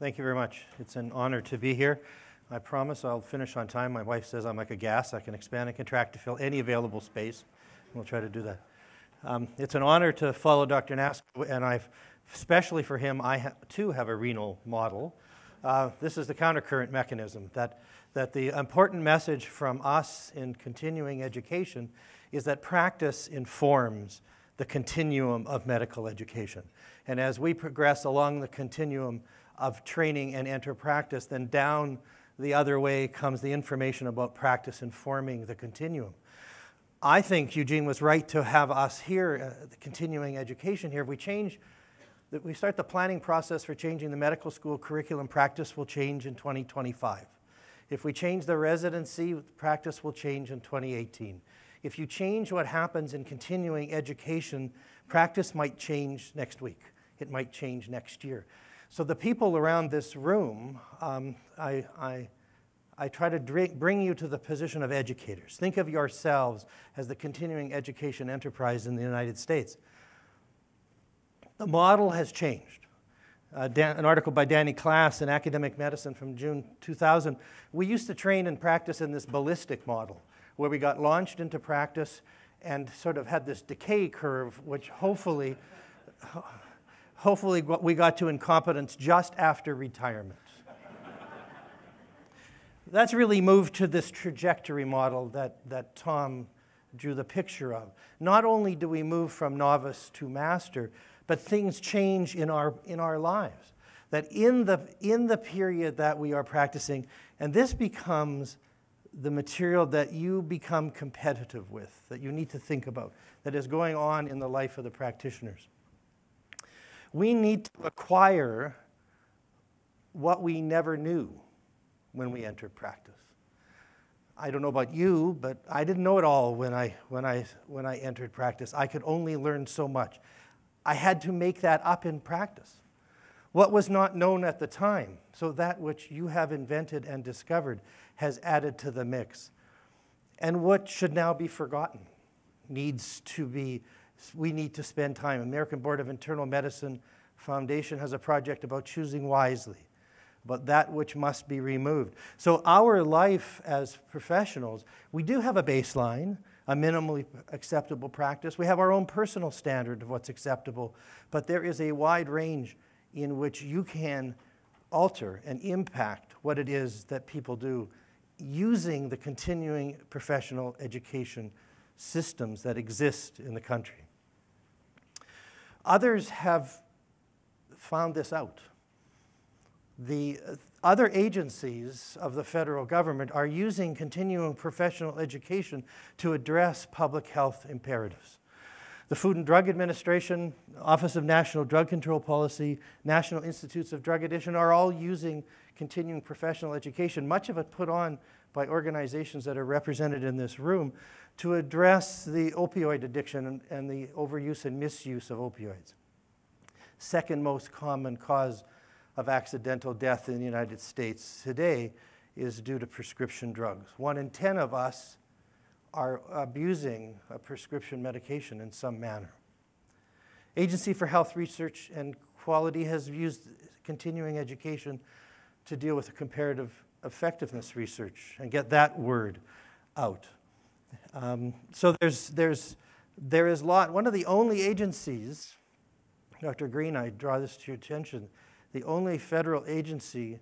Thank you very much. It's an honor to be here. I promise I'll finish on time. My wife says I'm like a gas. I can expand and contract to fill any available space. We'll try to do that. Um, it's an honor to follow Dr. Nasca, and I've, especially for him, I ha- too have a renal model. Uh, this is the countercurrent mechanism that, that the important message from us in continuing education is that practice informs the continuum of medical education. And as we progress along the continuum of training and enter practice, then down the other way comes the information about practice informing the continuum. I think Eugene was right to have us here, uh, the continuing education here. If we change, that we start the planning process for changing the medical school curriculum, practice will change in 2025. If we change the residency, practice will change in 2018. If you change what happens in continuing education, practice might change next week. It might change next year. So the people around this room, um, I, I, I try to bring you to the position of educators. Think of yourselves as the continuing education enterprise in the United States. The model has changed. Uh, Dan, an article by Danny Klass in Academic Medicine from June 2000. We used to train and practice in this ballistic model, where we got launched into practice and sort of had this decay curve, which hopefully hopefully we got to incompetence just after retirement. That's really moved to this trajectory model that, that Tom drew the picture of. Not only do we move from novice to master, but things change in our, in our lives. That in the, in the period that we are practicing, and this becomes the material that you become competitive with, that you need to think about, that is going on in the life of the practitioners we need to acquire what we never knew when we entered practice. I don't know about you, but I didn't know it all when I, when I, when I entered practice. I could only learn so much. I had to make that up in practice. What was not known at the time, so that which you have invented and discovered has added to the mix. And what should now be forgotten needs to be we need to spend time. American Board of Internal Medicine Foundation has a project about choosing wisely, about that which must be removed. So our life as professionals, we do have a baseline, a minimally acceptable practice. We have our own personal standard of what's acceptable, but there is a wide range in which you can alter and impact what it is that people do using the continuing professional education systems that exist in the country. Others have found this out. The other agencies of the federal government are using continuing professional education to address public health imperatives. The Food and Drug Administration, Office of National Drug Control Policy, National Institutes of Drug Addiction are all using continuing professional education, much of it put on by organizations that are represented in this room to address the opioid addiction and, and the overuse and misuse of opioids. Second most common cause of accidental death in the United States today is due to prescription drugs. One in 10 of us are abusing a prescription medication in some manner. Agency for Health Research and Quality has used continuing education to deal with comparative effectiveness research and get that word out. Um, so there's, there's, there is lot, one of the only agencies, Dr. Green, I draw this to your attention, the only federal agency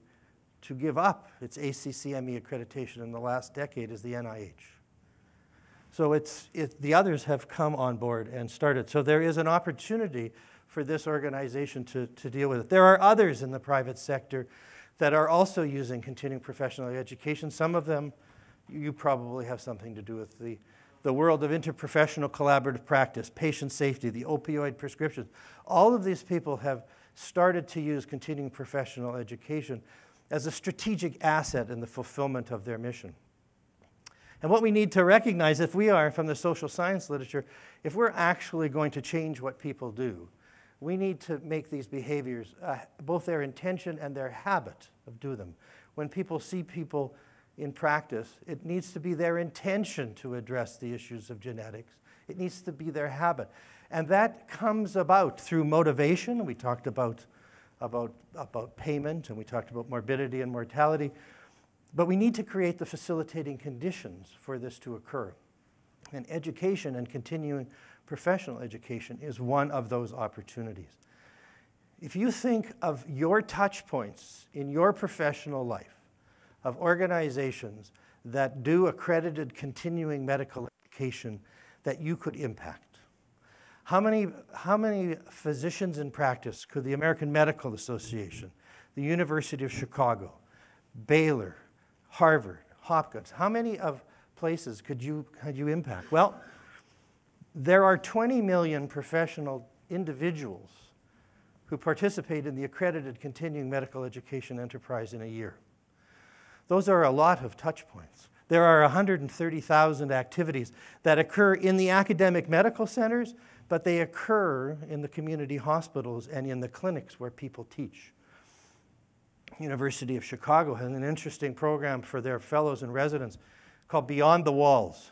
to give up its ACCME accreditation in the last decade is the NIH. So it's, it, the others have come on board and started. So there is an opportunity for this organization to, to deal with it. There are others in the private sector that are also using continuing professional education. Some of them you probably have something to do with the, the world of interprofessional collaborative practice, patient safety, the opioid prescriptions. All of these people have started to use continuing professional education as a strategic asset in the fulfillment of their mission. And what we need to recognize, if we are from the social science literature, if we're actually going to change what people do, we need to make these behaviors, uh, both their intention and their habit of do them. When people see people in practice, it needs to be their intention to address the issues of genetics. It needs to be their habit. And that comes about through motivation. We talked about about, about payment, and we talked about morbidity and mortality. But we need to create the facilitating conditions for this to occur. And education and continuing professional education is one of those opportunities. If you think of your touch points in your professional life, of organizations that do accredited continuing medical education that you could impact, how many, how many physicians in practice could the American Medical Association, the University of Chicago, Baylor, Harvard, Hopkins, how many of places could you, could you impact? Well, there are 20 million professional individuals who participate in the accredited continuing medical education enterprise in a year. Those are a lot of touch points. There are 130,000 activities that occur in the academic medical centers, but they occur in the community hospitals and in the clinics where people teach. University of Chicago has an interesting program for their fellows and residents called Beyond the Walls,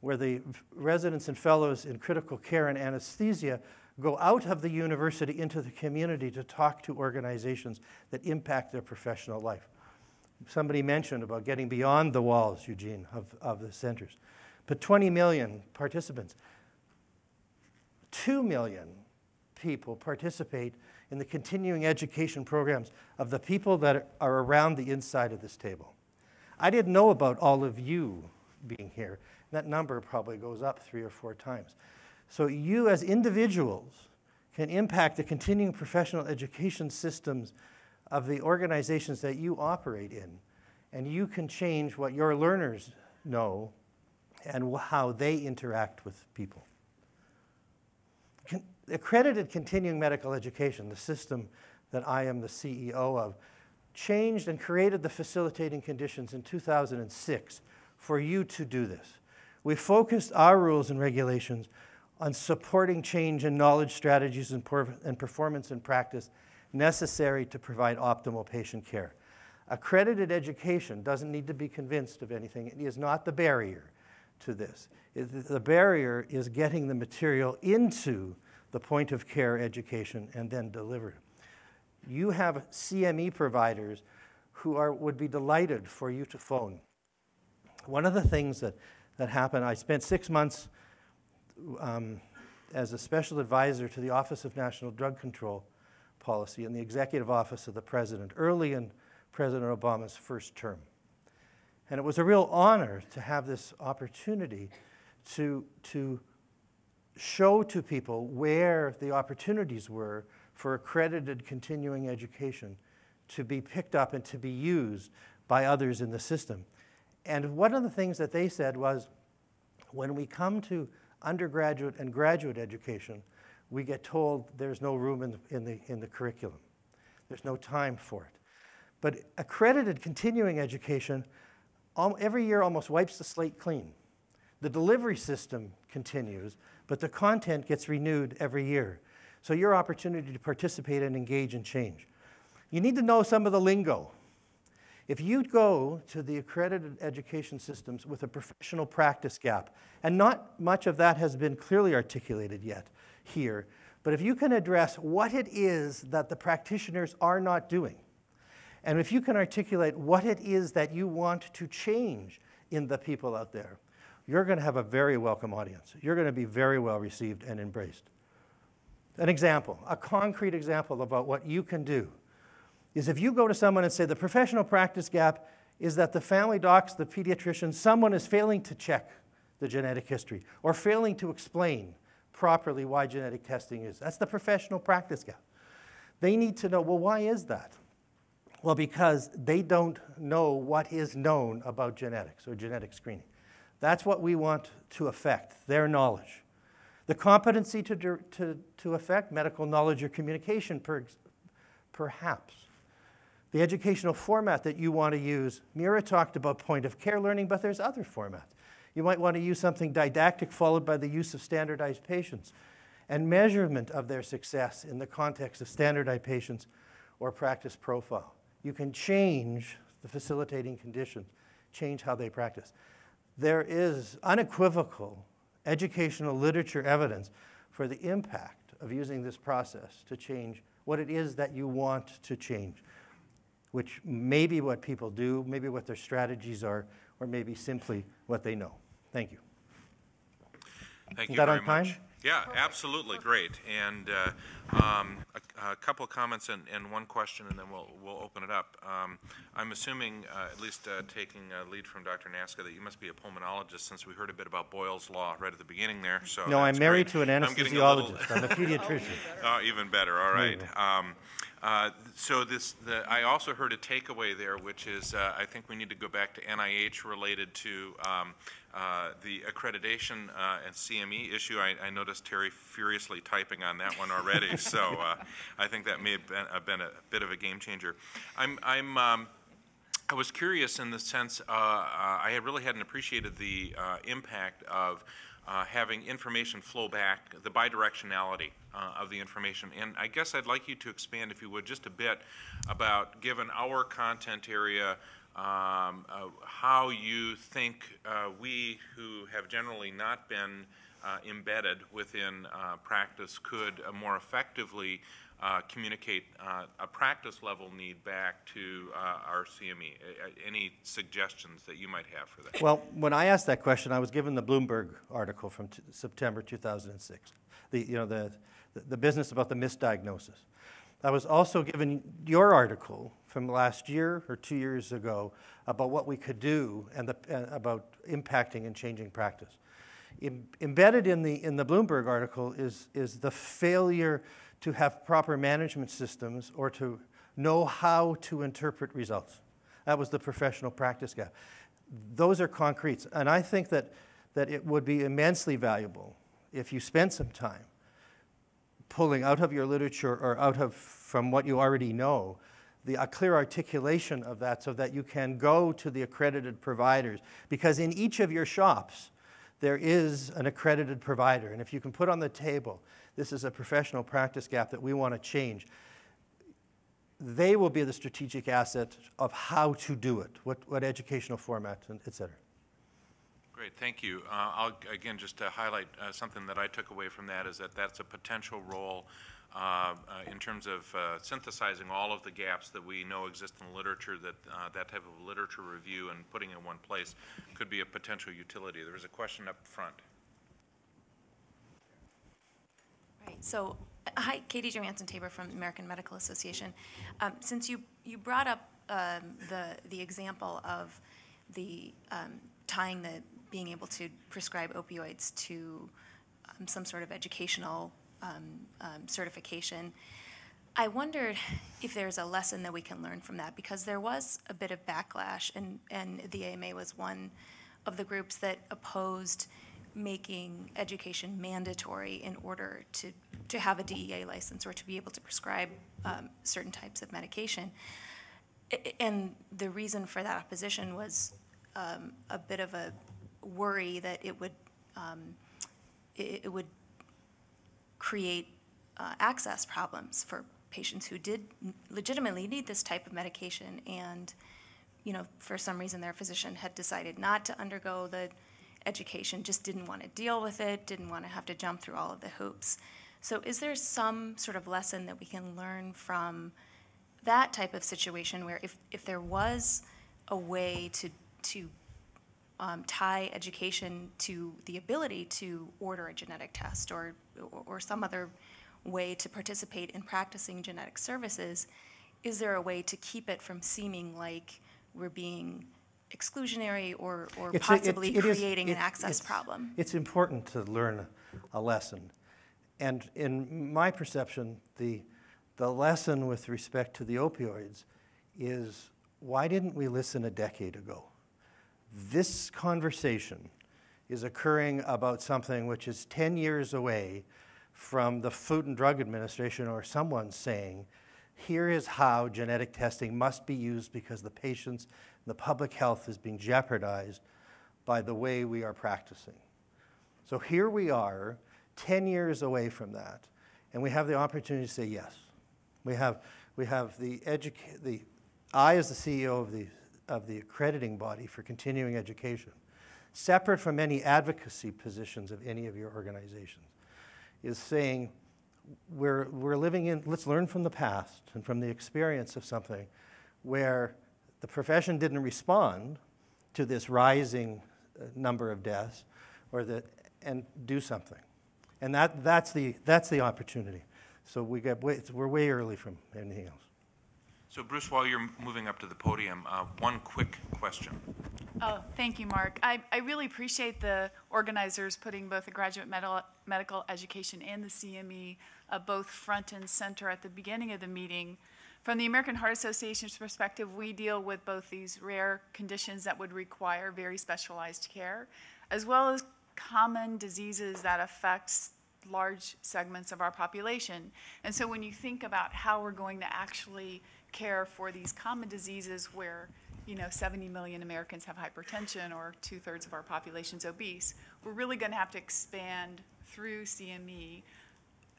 where the residents and fellows in critical care and anesthesia go out of the university into the community to talk to organizations that impact their professional life. Somebody mentioned about getting beyond the walls, Eugene, of, of the centers. But 20 million participants. 2 million people participate in the continuing education programs of the people that are around the inside of this table. I didn't know about all of you being here. That number probably goes up three or four times. So you as individuals can impact the continuing professional education systems of the organizations that you operate in. And you can change what your learners know and how they interact with people. Accredited continuing medical education, the system that I am the CEO of, changed and created the facilitating conditions in 2006 for you to do this. We focused our rules and regulations on supporting change in knowledge, strategies, and, and performance and practice necessary to provide optimal patient care. Accredited education doesn't need to be convinced of anything. It is not the barrier to this. It, the barrier is getting the material into the point of care education and then delivered. You have CME providers who are, would be delighted for you to phone. One of the things that, that happened, I spent six months um, as a special advisor to the Office of National Drug Control Policy in the Executive Office of the President early in President Obama's first term. And it was a real honor to have this opportunity to, to show to people where the opportunities were for accredited continuing education to be picked up and to be used by others in the system. And one of the things that they said was when we come to undergraduate and graduate education, we get told there's no room in the, in the, in the curriculum. There's no time for it. But accredited continuing education every year almost wipes the slate clean. The delivery system continues, but the content gets renewed every year. So your opportunity to participate and engage and change. You need to know some of the lingo. If you go to the accredited education systems with a professional practice gap, and not much of that has been clearly articulated yet here, but if you can address what it is that the practitioners are not doing, and if you can articulate what it is that you want to change in the people out there, you're going to have a very welcome audience. You're going to be very well received and embraced. An example, a concrete example about what you can do is if you go to someone and say the professional practice gap is that the family docs, the pediatrician, someone is failing to check the genetic history or failing to explain properly why genetic testing is. That's the professional practice gap. They need to know, well, why is that? Well, because they don't know what is known about genetics or genetic screening. That's what we want to affect, their knowledge. The competency to, to, to affect medical knowledge or communication, per, perhaps. The educational format that you want to use, Mira talked about point of care learning, but there's other formats. You might want to use something didactic followed by the use of standardized patients and measurement of their success in the context of standardized patients or practice profile. You can change the facilitating conditions, change how they practice. There is unequivocal educational literature evidence for the impact of using this process to change what it is that you want to change, which may be what people do, maybe what their strategies are, or maybe simply what they know. Thank you. Thank Is you that very on time? much. Yeah, absolutely, great. And uh, um, a a couple of comments and and one question, and then we'll we'll open it up. Um, I'm assuming, uh, at least uh, taking a lead from Dr. Nasca, that you must be a pulmonologist, since we heard a bit about Boyle's Law right at the beginning there, so No, I'm married great. to an I'm a little- anesthesiologist. I'm a pediatrician. Oh, even better, all right. Um, uh, So this, the, I also heard a takeaway there, which is, uh, I think we need to go back to NIH related to um, uh, the accreditation uh, and CME issue. I, I noticed Terry furiously typing on that one already, so uh, I think that may have been, been a bit of a game changer. I'm, I'm, um, I was curious in the sense, uh, uh, I had really hadn't appreciated the uh, impact of having information flow back, the bidirectionality of the information. And I guess I'd like you to expand, if you would, just a bit about, given our content area, um, how you think we who have generally not been embedded within uh, practice could uh, more effectively uh, communicate uh, a practice level need back to uh, our CME. Any suggestions that you might have for that? Well, when I asked that question, I was given the Bloomberg article from September 2006, the, you know, the, the business about the misdiagnosis. I was also given your article from last year or two years ago about what we could do and the, uh, about impacting and changing practice. Em- embedded in the, in the Bloomberg article is, is the failure to have proper management systems or to know how to interpret results. That was the professional practice gap. Those are concretes. And I think that, that it would be immensely valuable if you spent some time pulling out of your literature or out of from what you already know the a clear articulation of that so that you can go to the accredited providers because in each of your shops there is an accredited provider and if you can put on the table this is a professional practice gap that we want to change they will be the strategic asset of how to do it what, what educational format and et cetera Great, thank you. Uh, I'll, again, just to highlight uh, something that I took away from that is that that's a potential role uh, uh, in terms of uh, synthesizing all of the gaps that we know exist in the literature, that uh, that type of literature review and putting in one place could be a potential utility. There was a question up front. Right, so, uh, hi, Katie Johansson Tabor from American Medical Association. Um, Since you, you brought up um, the, the example of the, um, tying the, being able to prescribe opioids to um, some sort of educational um, um, certification, I wondered if there's a lesson that we can learn from that, because there was a bit of backlash, and, and the AMA was one of the groups that opposed making education mandatory in order to, to have a DEA license or to be able to prescribe um, certain types of medication. And the reason for that opposition was um, a bit of a worry that it would, um, it would create uh, access problems for patients who did legitimately need this type of medication and, you know, for some reason their physician had decided not to undergo the education, just didn't want to deal with it, didn't want to have to jump through all of the hoops. So is there some sort of lesson that we can learn from that type of situation where if, if there was a way to, to um, tie education to the ability to order a genetic test or, or some other way to participate in practicing genetic services, is there a way to keep it from seeming like we're being exclusionary or, or It's a- it- possibly creating an it- access it's- problem? It's important to learn a lesson. And in my perception, the, the lesson with respect to the opioids is why didn't we listen a decade ago? This conversation is occurring about something which is 10 years away from the Food and Drug Administration or someone saying, here is how genetic testing must be used because the patients and the public health is being jeopardized by the way we are practicing. So here we are, 10 years away from that, and we have the opportunity to say yes. We have, we have the the, I as the CEO of the, of the accrediting body for continuing education, separate from any advocacy positions of any of your organizations, is saying we're, we're living in, let's learn from the past and from the experience of something where the profession didn't respond to this rising uh, number of deaths or that, and do something. And that, that's, the, that's the opportunity. So we get way, we're way early from anything else. So Bruce, while you're moving up to the podium, uh, one quick question. Oh, thank you, Mark. I, I really appreciate the organizers putting both the graduate medical, medical education and the CME uh, both front and center at the beginning of the meeting. From the American Heart Association's perspective, we deal with both these rare conditions that would require very specialized care, as well as common diseases that affect large segments of our population. And so when you think about how we're going to actually care for these common diseases where, you know, 70 million Americans have hypertension or two-thirds of our population's obese, we're really going to have to expand through CME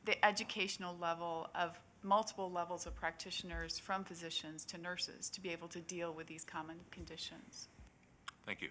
the educational level of multiple levels of practitioners, from physicians to nurses, to be able to deal with these common conditions. Thank you.